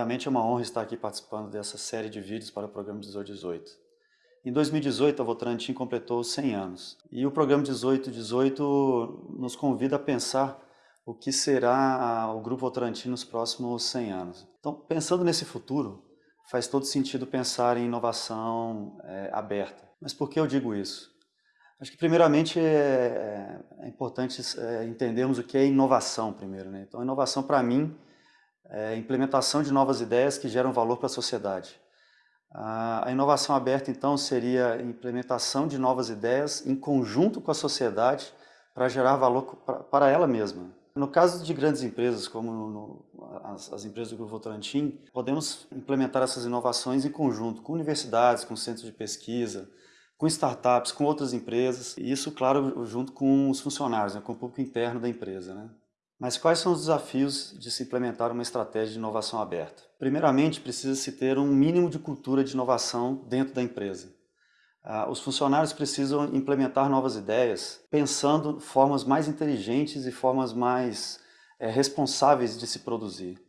Primeiramente, é uma honra estar aqui participando dessa série de vídeos para o programa 1818. Em 2018, a Votorantim completou 100 anos. E o programa 1818 nos convida a pensar o que será o Grupo Votorantim nos próximos 100 anos. Então, pensando nesse futuro, faz todo sentido pensar em inovação é, aberta. Mas por que eu digo isso? Acho que, primeiramente, é, é importante é, entendermos o que é inovação primeiro. Né? Então, inovação, para mim, é implementação de novas ideias que geram valor para a sociedade. A inovação aberta, então, seria a implementação de novas ideias em conjunto com a sociedade para gerar valor para ela mesma. No caso de grandes empresas, como no, as, as, empresas do Grupo Votorantim, podemos implementar essas inovações em conjunto com universidades, com centros de pesquisa, com startups, com outras empresas, e isso, claro, junto com os funcionários, né, com o público interno da empresa. Né? Mas quais são os desafios de se implementar uma estratégia de inovação aberta? Primeiramente, precisa-se ter um mínimo de cultura de inovação dentro da empresa. Ah, os funcionários precisam implementar novas ideias, pensando formas mais inteligentes e formas mais é, responsáveis de se produzir.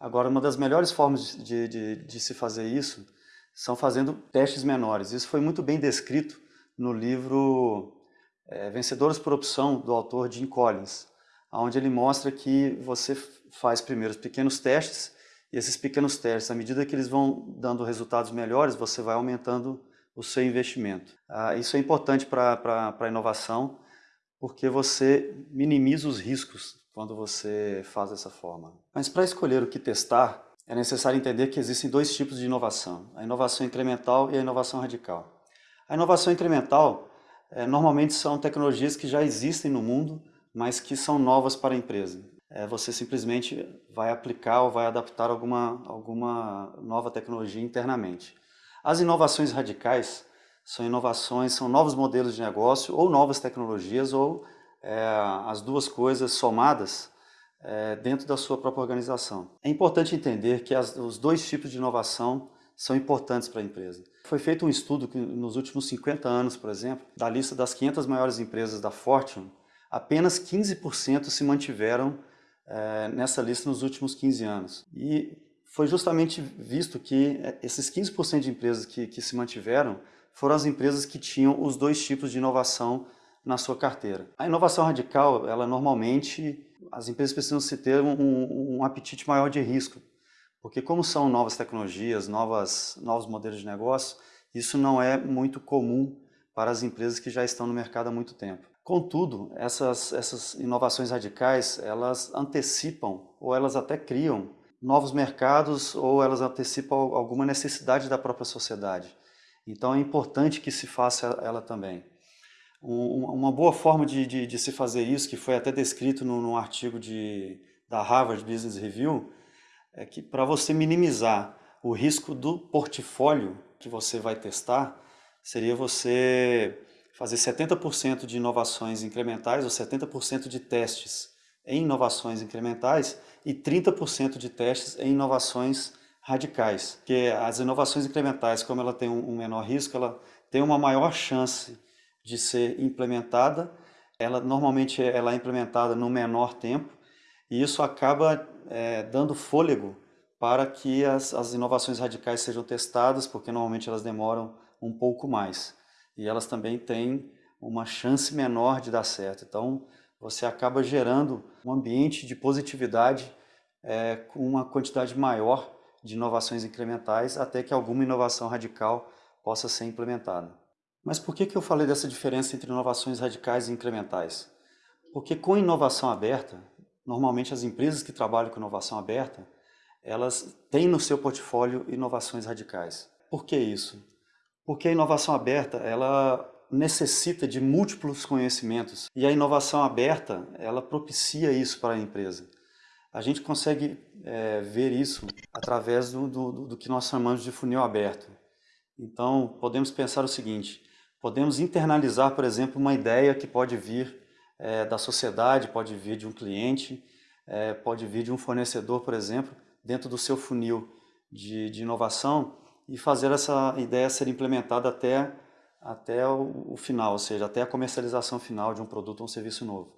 Agora, uma das melhores formas de, de, de se fazer isso são fazendo testes menores. Isso foi muito bem descrito no livro é, Vencedores por Opção, do autor Jim Collins onde ele mostra que você faz primeiro os pequenos testes, e esses pequenos testes, à medida que eles vão dando resultados melhores, você vai aumentando o seu investimento. Ah, isso é importante para a inovação, porque você minimiza os riscos quando você faz dessa forma. Mas para escolher o que testar, é necessário entender que existem dois tipos de inovação, a inovação incremental e a inovação radical. A inovação incremental, é, normalmente são tecnologias que já existem no mundo, mas que são novas para a empresa. É, você simplesmente vai aplicar ou vai adaptar alguma, alguma nova tecnologia internamente. As inovações radicais são inovações, são novos modelos de negócio ou novas tecnologias ou é, as duas coisas somadas é, dentro da sua própria organização. É importante entender que as, os dois tipos de inovação são importantes para a empresa. Foi feito um estudo que nos últimos 50 anos, por exemplo, da lista das 500 maiores empresas da Fortune, apenas 15% se mantiveram é, nessa lista nos últimos 15 anos. E foi justamente visto que eh, esses 15% de empresas que, que se mantiveram foram as empresas que tinham os dois tipos de inovação na sua carteira. A inovação radical, ela normalmente, as empresas precisam se ter um, um apetite maior de risco, porque como são novas tecnologias, novas, novos modelos de negócio, isso não é muito comum para as empresas que já estão no mercado há muito tempo. Contudo, essas, essas inovações radicais, elas antecipam ou elas até criam novos mercados ou elas antecipam alguma necessidade da própria sociedade. Então é importante que se faça ela também. Um, uma boa forma de, de, de, se fazer isso, que foi até descrito num, num artigo de, da Harvard Business Review, é que para você minimizar o risco do portfólio que você vai testar, seria você fazer 70% de inovações incrementais ou 70% de testes em inovações incrementais e 30% de testes em inovações radicais. Porque as inovações incrementais, como ela tem um menor risco, ela tem uma maior chance de ser implementada, ela normalmente ela é implementada no menor tempo e isso acaba é, dando fôlego para que as, as inovações radicais sejam testadas, porque normalmente elas demoram um pouco mais e elas também têm uma chance menor de dar certo. Então, você acaba gerando um ambiente de positividade é, com uma quantidade maior de inovações incrementais até que alguma inovação radical possa ser implementada. Mas por que, que eu falei dessa diferença entre inovações radicais e incrementais? Porque com inovação aberta, normalmente as empresas que trabalham com inovação aberta, elas têm no seu portfólio inovações radicais. Por que isso? Porque a inovação aberta, ela necessita de múltiplos conhecimentos e a inovação aberta, ela propicia isso para a empresa. A gente consegue é, ver isso através do, do, do que nós chamamos de funil aberto. Então, podemos pensar o seguinte, podemos internalizar, por exemplo, uma ideia que pode vir é, da sociedade, pode vir de um cliente, é, pode vir de um fornecedor, por exemplo, dentro do seu funil de, de inovação e fazer essa ideia ser implementada até, até o, final, ou seja, até a comercialização final de um produto ou um serviço novo.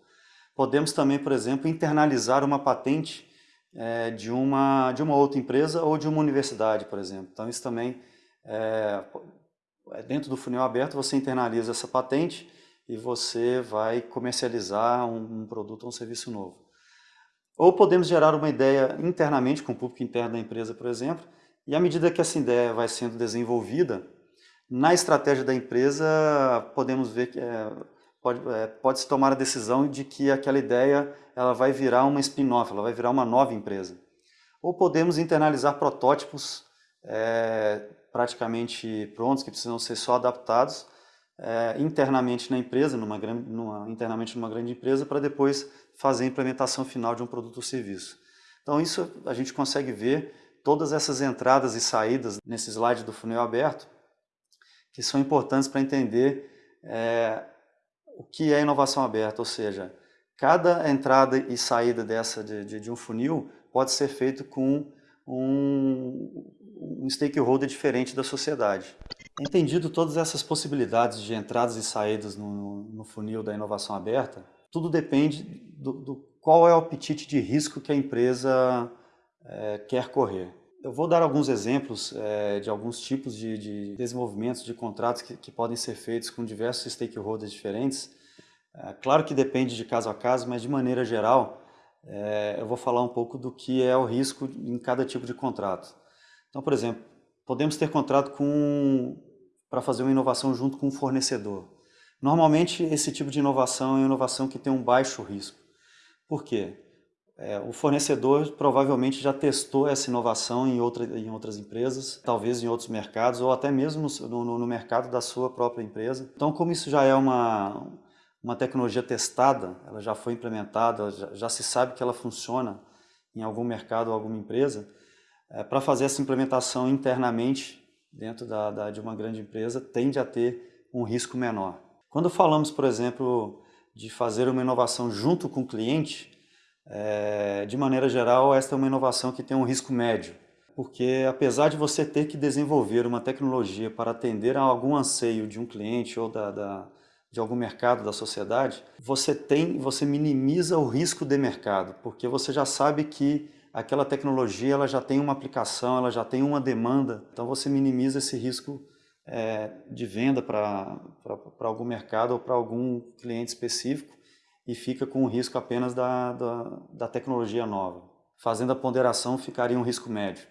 Podemos também, por exemplo, internalizar uma patente é, de, uma, de uma outra empresa ou de uma universidade, por exemplo. Então isso também, é, é, dentro do funil aberto, você internaliza essa patente e você vai comercializar um, um produto ou um serviço novo. Ou podemos gerar uma ideia internamente, com o público interno da empresa, por exemplo, e à medida que essa ideia vai sendo desenvolvida, na estratégia da empresa, podemos ver que é, pode, é, pode se tomar a decisão de que aquela ideia ela vai virar uma spin-off, ela vai virar uma nova empresa. Ou podemos internalizar protótipos é, praticamente prontos, que precisam ser só adaptados é, internamente na empresa, numa, numa, internamente numa grande empresa, para depois fazer a implementação final de um produto ou serviço. Então isso a gente consegue ver todas essas entradas e saídas nesse slide do funil aberto, que são importantes para entender é, o que é inovação aberta, ou seja, cada entrada e saída dessa de, de, de um funil pode ser feito com um, um stakeholder diferente da sociedade. Entendido todas essas possibilidades de entradas e saídas no, no funil da inovação aberta, tudo depende do, do, qual é o apetite de risco que a empresa é, quer correr. Eu vou dar alguns exemplos é, de alguns tipos de, de desenvolvimentos de contratos que, que, podem ser feitos com diversos stakeholders diferentes. É, claro que depende de caso a caso, mas de maneira geral, é, eu vou falar um pouco do que é o risco em cada tipo de contrato. Então, por exemplo, podemos ter contrato para fazer uma inovação junto com um fornecedor. Normalmente, esse tipo de inovação é uma inovação que tem um baixo risco. Por quê? É, o fornecedor provavelmente já testou essa inovação em, outra, em outras empresas, talvez em outros mercados, ou até mesmo no, no, mercado da sua própria empresa. Então, como isso já é uma, uma tecnologia testada, ela já foi implementada, já, já se sabe que ela funciona em algum mercado ou alguma empresa, é, para fazer essa implementação internamente dentro da, da, de uma grande empresa, tende a ter um risco menor. Quando falamos, por exemplo, de fazer uma inovação junto com o cliente, é, de maneira geral, esta é uma inovação que tem um risco médio, porque apesar de você ter que desenvolver uma tecnologia para atender a algum anseio de um cliente ou da, da, de algum mercado da sociedade, você tem, você minimiza o risco de mercado, porque você já sabe que aquela tecnologia ela já tem uma aplicação, ela já tem uma demanda, então você minimiza esse risco é, de venda para algum mercado ou para algum cliente específico e fica com o risco apenas da, da, da tecnologia nova. Fazendo a ponderação, ficaria um risco médio.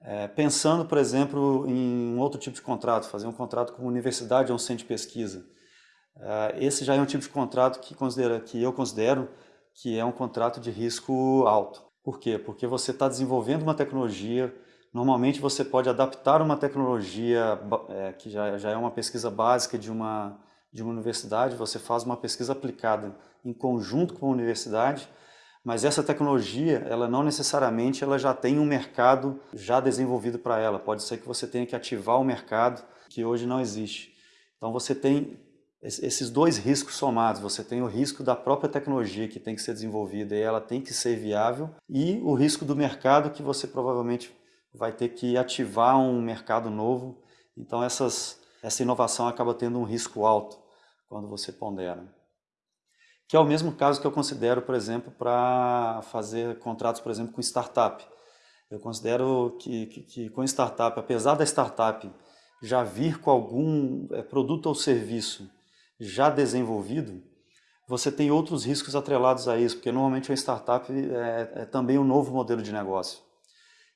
É, pensando, por exemplo, em um outro tipo de contrato, fazer um contrato com uma universidade ou um centro de pesquisa. É, esse já é um tipo de contrato que, considera, que eu considero que é um contrato de risco alto. Por quê? Porque você está desenvolvendo uma tecnologia, normalmente você pode adaptar uma tecnologia é, que já, já é uma pesquisa básica de uma, de uma universidade, você faz uma pesquisa aplicada em conjunto com a universidade, mas essa tecnologia, ela não necessariamente ela já tem um mercado já desenvolvido para ela. Pode ser que você tenha que ativar um mercado que hoje não existe. Então você tem esses dois riscos somados. Você tem o risco da própria tecnologia que tem que ser desenvolvida e ela tem que ser viável e o risco do mercado que você provavelmente vai ter que ativar um mercado novo. Então essas, essa inovação acaba tendo um risco alto quando você pondera. Que é o mesmo caso que eu considero, por exemplo, para fazer contratos, por exemplo, com startup. Eu considero que, que, que, com startup, apesar da startup já vir com algum é, produto ou serviço já desenvolvido, você tem outros riscos atrelados a isso, porque normalmente a startup é, é também um novo modelo de negócio.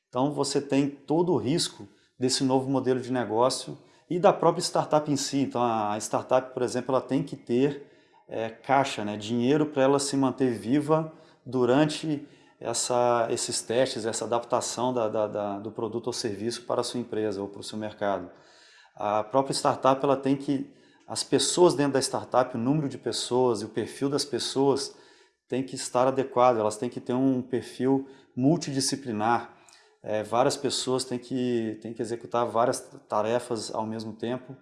Então você tem todo o risco desse novo modelo de negócio e da própria startup em si. Então a startup, por exemplo, ela tem que ter é, caixa, né, dinheiro para ela se manter viva durante essa, esses testes, essa adaptação da, da, da, do produto ou serviço para a sua empresa ou para o seu mercado. A própria startup ela tem que, as pessoas dentro da startup, o número de pessoas e o perfil das pessoas tem que estar adequado, elas têm que ter um perfil multidisciplinar, é, várias pessoas têm que, têm que executar várias tarefas ao mesmo tempo.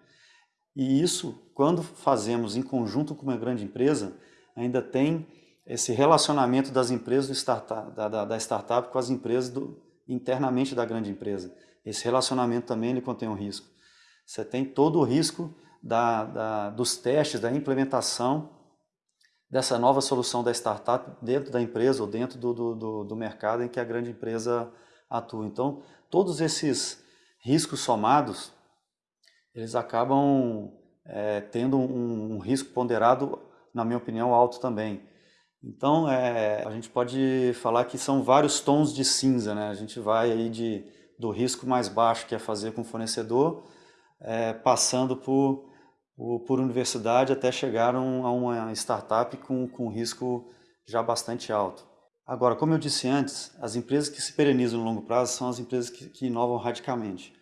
E isso, quando fazemos em conjunto com uma grande empresa, ainda tem esse relacionamento das empresas startup, da, da, da startup com as empresas do, internamente da grande empresa. Esse relacionamento também ele contém um risco. Você tem todo o risco da, da, dos testes, da implementação dessa nova solução da startup dentro da empresa ou dentro do, do, do mercado em que a grande empresa atua. Então, todos esses riscos somados, eles acabam é, tendo um, um, risco ponderado, na minha opinião, alto também. Então, é, a gente pode falar que são vários tons de cinza, né? A gente vai aí de, do risco mais baixo, que é fazer com o fornecedor, é, passando por, por, universidade até chegar a uma startup com, com risco já bastante alto. Agora, como eu disse antes, as empresas que se perenizam no longo prazo são as empresas que, que inovam radicalmente.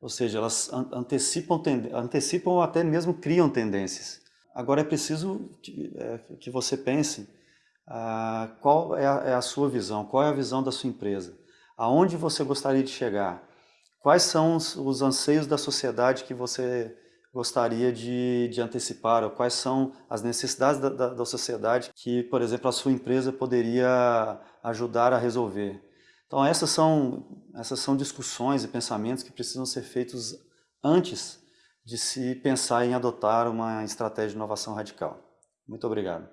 Ou seja, elas antecipam, antecipam ou até mesmo criam tendências. Agora é preciso que, é, que você pense ah, qual é a, é a, sua visão, qual é a visão da sua empresa, aonde você gostaria de chegar, quais são os, os anseios da sociedade que você gostaria de, de antecipar, ou quais são as necessidades da, da, da sociedade que, por exemplo, a sua empresa poderia ajudar a resolver. Então essas são, essas são discussões e pensamentos que precisam ser feitos antes de se pensar em adotar uma estratégia de inovação radical. Muito obrigado.